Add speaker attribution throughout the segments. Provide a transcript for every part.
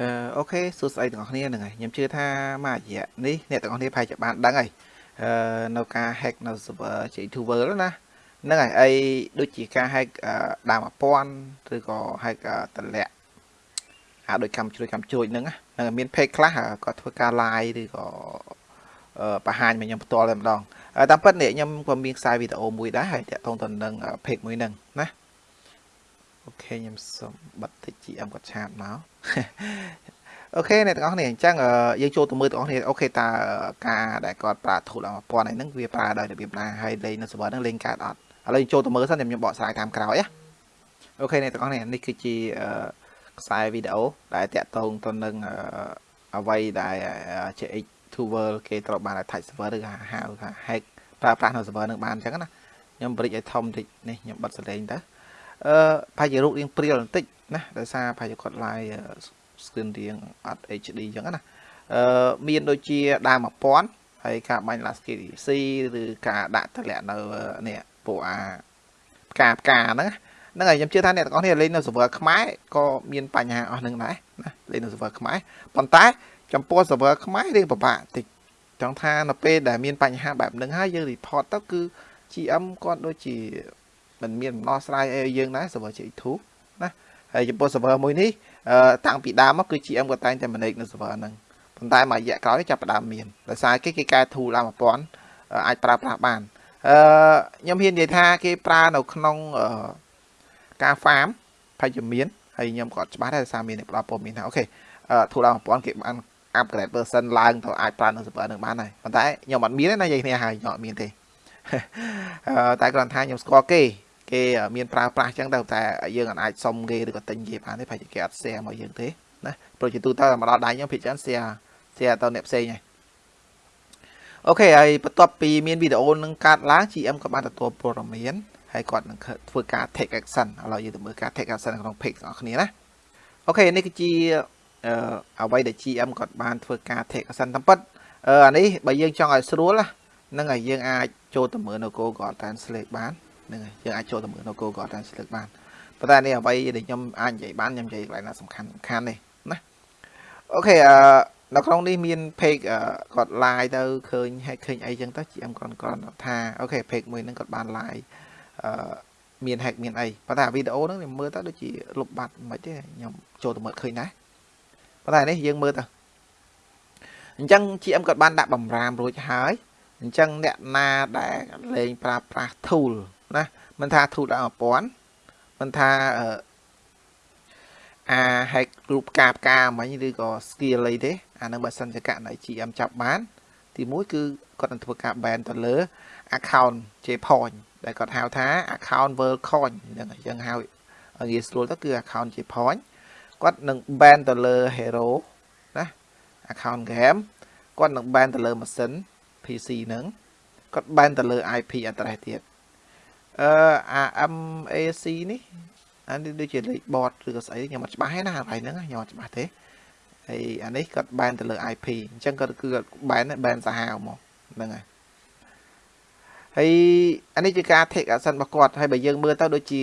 Speaker 1: អឺអូខេសួស្តីទាំងអស់គ្នាហ្នឹងហើយខ្ញុំជឿថាមួយរយៈនេះអ្នកទាំងអស់គ្នាប្រហែលជាបានដឹងហើយអឺនៅការ hack នៅ server J2 ណាហ្នឹងហើយអីដូចជាការ hack ដើម1000ឬក៏ hack តម្លាក់អាដូចកម្មជួយកម្មជួយហ្នឹងហ្នឹងមាន page ខ្លះគាត់ធ្វើការ live ឬក៏បង្ហាញមកខ្ញុំផ្ទាល់តែម្ដងតាមពិតនេះខ្ញុំក៏មានខ្សែវីដេអូមួយដែរហើយតាក់ទងទៅនឹង page មួយហ្នឹងណាOK ខ្ញុំសូមបិទតិច GM គាត់ chat មក OK អ្នកទាំងអស់គ្នាអញ្ចឹងយើងចូលទៅមើលទាំងអស់គ្នា OK តើការដែលគាត់ប្រើ tool 1000ហ្នឹងវាប្រើដោយរបៀបណាហើយលេងនៅ server ហ្នឹងលេងកើតអត់ឥឡូវចូលទៅមើលសិនខ្ញុំបកស្រាយតាមក្រោយណា OK អ្នកទាំងអស់គ្នានេះគឺជាខ្សែវីដេអូដែលតាក់ទងទៅនឹងអ្វីដែល CX Tool គេត្រូវបាន attach server ឬហៅថា hack ប្រើប្រាស់នៅ server នឹងបានអញ្ចឹងណាខ្ញុំបរិចឲ្យធំតិចនេះខ្ញុំបិទសលេងទៅអឺប្រហែលជារូបរាងព្រាលបន្តិច ណាដោយសារប្រហែលជាគាត់ live screen រៀងអត់ HD អញ្ចឹងណាអឺមានដូចជាដើម1000ហើយការបាញ់ last C ឬការដាក់តម្លាក់នៅនេះពួកអាផ្កាផ្កាហ្នឹងហ្នឹងហើយខ្ញុំជឿថាអ្នកទាំងអស់គ្នាលេងនៅ server ខ្មែរក៏មានបញ្ហាអស់នឹងដែរណាលេងនៅ server ខ្មែរប៉ុន្តែចំពោះ server ខ្មែររៀងពិបាកតិចចង់ថានៅពេលដែលមានបញ្ហាបែបហ្នឹងហើយយើង report ទៅគឺ GM គាត់ដូចជាមិនមានដំណោះស្រាយអីយើងដែរ server J2 ណា ហើយចំពោះ server មួយនេះតាំងពីដើមមកគឺ GM គាត់តែងតែ manage នៅ server ហ្នឹងប៉ុន្តែមួយរយៈក្រោយចាប់ផ្ដើមមានដោយសារគេគេកែ tool ឡើង1000អាចប្រើប្រាស់បានអឺខ្ញុំហ៊ាននិយាយថាគេប្រើនៅក្នុងការ farm ផាច់ជាមានហើយខ្ញុំក៏ច្បាស់ដែរដោយសារមានអ្នកផ្ដល់ព័ត៌មានថាអូខេ tool ឡើង1000គេបាន upgrade version ឡើងទៅអាចប្រើនៅ server នឹងបានហើយប៉ុន្តែខ្ញុំអត់មានទេណានិយាយគ្នាហើយខ្ញុំអត់មានទេតែគ្រាន់ថាខ្ញុំស្គាល់គេ គេមានប្រើប្រាស់ចឹងទៅតែយើងអាចសុំគេឬក៏ទិញគេបានទេប្រហែលជាគេអត់ share មកយើងទេណាព្រោះជាទូទៅមកដល់ដៃខ្ញុំភាគច្រើន share share ទៅអ្នកផ្សេងហើយអូខេហើយបន្ទាប់ពីមានវីដេអូនឹងកាត់ឡើង GM ក៏បានទទួលព័ត៌មានហើយគាត់នឹងធ្វើការ take action ឥឡូវយើងទៅមើលការ take action ក្នុង page របស់គ្នាណាOK នេះគឺជាអឺអ្វីដែល GM គាត់បានធ្វើការ take action តាមពិតអឺអានេះបើយើងចង់ឲ្យស្រួលណាហ្នឹងហើយយើងអាចចូលទៅមើលនៅ Google Translate បាន ហ្នឹងហើយយើងអាចចូលទៅមើលនៅ Google Translate បានប៉ុន្តែនេះអ្វីដែលខ្ញុំអាចនិយាយបានខ្ញុំនិយាយកន្លែងណាសំខាន់សំខាន់នេះណា OK អឺនៅក្នុងនេះមាន page គាត់ live ទៅឃើញហើយឃើញអីចឹងទៅ GM គាត់គាត់ថា OK page មួយហ្នឹងគាត់បាន live អឺមាន hack មានអីប៉ុន្តែវីដេអូហ្នឹងខ្ញុំមើលទៅដូចជាលុបបាត់មិនទេខ្ញុំចូលទៅមើលឃើញដែរប៉ុន្តែនេះយើងមើលទៅអញ្ចឹង GM គាត់បានដាក់បំរាមរួចហើយអញ្ចឹងអ្នកណាដែលលេងប្រើប្រាស់ tool ណាមិនថា tool ដល់1000មិនថាអា hack group ផ្កាផ្កាមិញឬក៏ skill អីទេអានឹងបើសិនជាករណី GM ចាប់បាន ទីមួយគឺគាត់នឹងធ្វើការ ban ទៅលើ account JPoint ដែលគាត់ហៅថា account world coin ហ្នឹងអញ្ចឹងហៅងាយស្រួលទៅគឺ account JPoint គាត់នឹង ban ទៅលើ hero ណា account game គាត់នឹង ban ទៅលើម៉ាស៊ីន PC ហ្នឹងគាត់ ban ទៅលើ IP address ទៀត អឺអា MAC នេះអានេះដូចជាលេខ bot ឬក៏ស្អីខ្ញុំអត់ច្បាស់ទេណាកន្លែងហ្នឹងខ្ញុំអត់ច្បាស់ទេហើយអានេះគាត់ ban ទៅលើ IP អញ្ចឹងគាត់គឺគាត់ ban ban សាហាវមកហ្នឹងហើយហើយអានេះជាការ take action របស់គាត់ហើយបើយើងមើលទៅដូចជា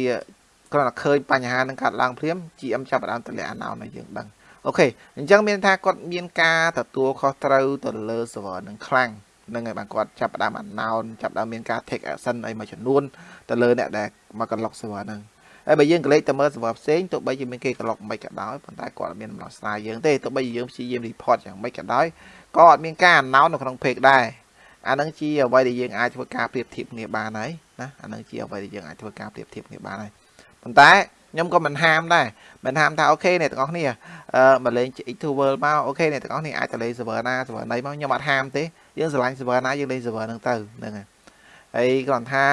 Speaker 1: គ្រាន់តែឃើញបញ្ហានឹងកាត់ឡើងព្រាម GM ចាប់ផ្ដើមតម្លាក់អាណោឲ្យយើងដឹងអូខេអញ្ចឹងមានថាគាត់មានការទទួលខុសត្រូវទៅលើ server នឹងខ្លាំង នឹងហើយបាទគាត់ចាប់ផ្ដើម announce ចាប់ផ្ដើមមានការ take action អីមួយចំនួនទៅលើអ្នកដែលមកកន្លុក server ហ្នឹងហើយបើយើងក្រឡេកទៅមើល server ផ្សេងទោះបីជាមានគេកន្លុកមិនក៏ដោយប៉ុន្តែគាត់អត់មានដំណោះស្រាយយើងទេទោះបីជាយើងព្យាយាម report យ៉ាងម៉េចក៏ដោយក៏អត់មានការ announce នៅក្នុង page ដែរអានឹងជាអ្វីដែលយើងអាចធ្វើការប្រៀបធៀបគ្នាបានហើយណាអានឹងជាអ្វីដែលយើងអាចធ្វើការប្រៀបធៀបគ្នាបានហើយប៉ុន្តែ ខ្ញុំក៏មិនហាមដែរមិនហាមថា OK អ្នកទាំងអស់គ្នាអឺមកលេង X2 World មក OK អ្នកទាំងអស់គ្នាអាចទៅលេង server ណា server ណីមកខ្ញុំអត់ហាមទេយើងស្រឡាញ់ server ណាយើងលេង server ហ្នឹងទៅហ្នឹងហើយហើយគ្រាន់ថា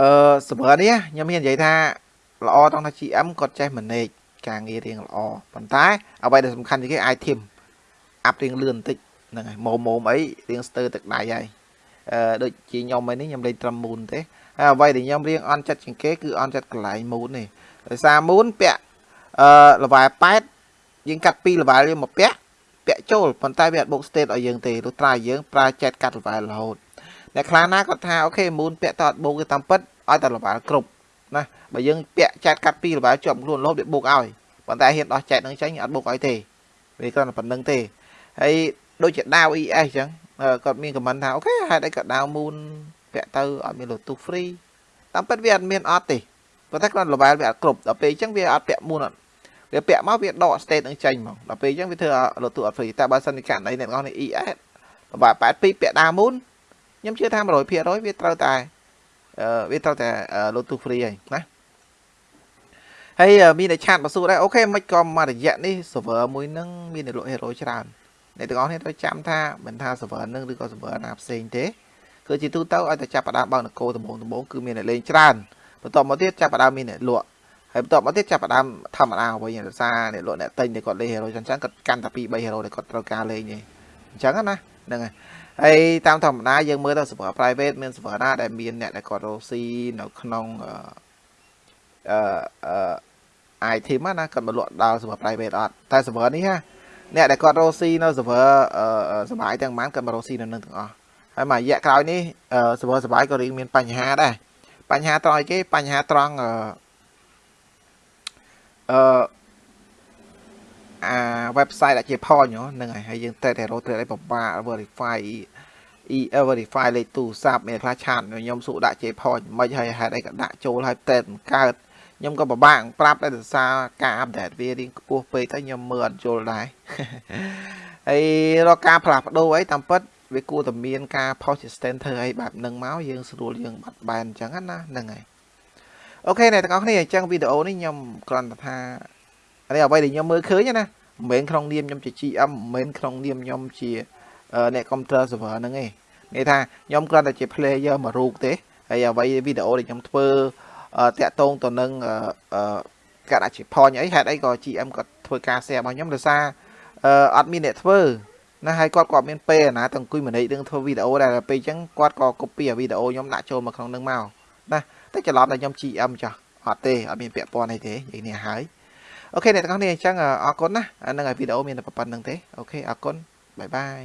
Speaker 1: អឺ server នេះខ្ញុំមាននិយាយថាល្អត្រង់ថា GM គាត់ចេះ manage ការងាររៀងល្អប៉ុន្តែអ្វីដែលសំខាន់ជាងគេ item អាប់រៀងលឿនបន្តិចហ្នឹងហើយម៉ូម៉ូមអីរៀងស្ទើរទឹកដៃហើយអឺ ដូចជាខ្ញុំឯនេះខ្ញុំលេងត្រឹមមូនទេហើយអ្វីដែលខ្ញុំរៀងអន់ចិត្តជាងគេគឺអន់ចិត្តកន្លែងមូននេះដោយសារមូនពាក់អឺ level 8យើងកាត់2 level យើងមកពាក់ពាក់ចូលប៉ុន្តែវាអត់បូក state ឲ្យយើងទេលុះត្រាយើងប្រើចែកកាត់ level រហូតអ្នកខ្លះណាគាត់ថាអូខេមូនពាក់តអត់បូកទេតាមពិតឲ្យតែ level គ្រប់ណាបើយើងពាក់ចែកកាត់2 level ជាប់ខ្លួនរហូតវាបូកឲ្យប៉ុន្តែហ៊ានដោះចែកនឹងចេញអត់បុកឲ្យទេវាគ្រាន់តែប៉ុណ្្នឹងទេហើយដូចជាដាវ ES អញ្ចឹង គាត់មានខមមិនថាអូខេហេតុអីក៏ដាវមូនពាក់ទៅអត់មានលូទូ free តាមពិតវាអត់មានអត់ទេប៉ុន្តែគ្រាន់ level វាអត់គ្រប់ដល់ពេលអញ្ចឹងវាអត់ពាក់មូនអត់វាពាក់មកវាដក state នឹងចេញហ្មងដល់ពេលអញ្ចឹងវាធ្វើលូទូអត់ free តែបើសិនជាករណីអ្នកនរនេះ ES បាទ82ពាក់ដាវមូនខ្ញុំជឿថា100%វាត្រូវតែអឺវាត្រូវតែ Bluetooth free ហើយណាហើយមានតែឆាតមកសួរដែរអូខេមិនក៏មករយៈនេះ server មួយនឹងមានអ្នកលក់ hero ច្រើន អ្នកទាំងអស់គ្នាត្រូវចាំថាមិនថា server នឹងឬក៏ server ណាផ្សេងទេគឺជាទូទៅឲ្យតែចាប់ផ្ដើមបើកនគរដំបូងដំបូងគឺមានអ្នកលេងច្រើនបន្ទាប់មកទៀតចាប់ផ្ដើមមានអ្នកលក់ហើយបន្ទាប់មកទៀតចាប់ផ្ដើមធម្មតាវិញដោយសារអ្នកលក់អ្នកទិញតែគាត់លេង hero ចឹងចឹងគាត់កាន់តែ2 3 hero ដែលគាត់ត្រូវការលេងទេអញ្ចឹងណាហ្នឹងហើយហើយតាមធម្មតាយើងមើលទៅ server private មាន server ណាដែលមានអ្នកដែលគាត់រកស៊ីនៅក្នុងអឺអឺ item ណាគាត់មកលក់ដល់ server private អត់តែ server នេះណា អ្នកដែលគាត់រកស៊ីនៅ server សបាយទាំងប៉ុន្មានគាត់មករកស៊ីនៅនឹងទាំងអស់ហើយមួយរយៈក្រោយនេះ server សបាយក៏រៀងមានបញ្ហាដែរបញ្ហាត្រង់អីគេបញ្ហាត្រង់អឺអឺអា website ដែលជា point ហ្នឹងហើយហើយយើងតែតែរកត្រូវឲ្យពិបាក verify e verify លេខទូរស័ព្ទមានខ្លះឆាតខ្ញុំសួរដាក់ J point មិនហើយហេតុអីក៏ដាក់ចូលហើយតែមិនកើត ខ្ញុំក៏ពិបាកប្រាប់ដែរដោយសារការអាប់ដេតវារៀងខ្ពស់ពេកទៅខ្ញុំមើលអត់យល់ដែរហើយរកការផ្លាស់ប្ដូរអីតាមពិតវាគួរតែមានការ post system ធ្វើអីបែបហ្នឹងមកយើងស្រួលយើងបាត់បែនអញ្ចឹងណាហ្នឹងហើយអូខេអ្នកទាំងអស់គ្នាអញ្ចឹងវីដេអូនេះខ្ញុំគ្រាន់តែថានេះអ្វីដែលខ្ញុំមើលឃើញណាមិនមែនក្នុងនាមខ្ញុំជា GM មិនមែនក្នុងនាមខ្ញុំជាអ្នក computer server ហ្នឹងឯងនិយាយថាខ្ញុំគ្រាន់តែជា player មួយរូបទេហើយអ្វីវីដេអូដែលខ្ញុំធ្វើ តាក់ទងទៅនឹងការដាក់ជា point អីហេតុអីក៏ GM គាត់ធ្វើការ share របស់ខ្ញុំដោយសារអត់មានអ្នកធ្វើណាហើយគាត់គាត់មានពេលណាទាំងអង្គុយមួយនេះនឹងធ្វើវីដេអូដែរពេលអញ្ចឹងគាត់ក៏ copy វីដេអូខ្ញុំដាក់ចូលមកក្នុងនឹងមកណាតែច្រឡំតែខ្ញុំ GM ចាស់អត់ទេអត់មានពាក់ព័ន្ធអីទេនិយាយនេះហើយ OK អ្នកទាំងអស់គ្នាអញ្ចឹងអរគុណណាហ្នឹងហើយវីដេអូមានតែប៉ុណ្្នឹងទេ OK អរគុណ bye bye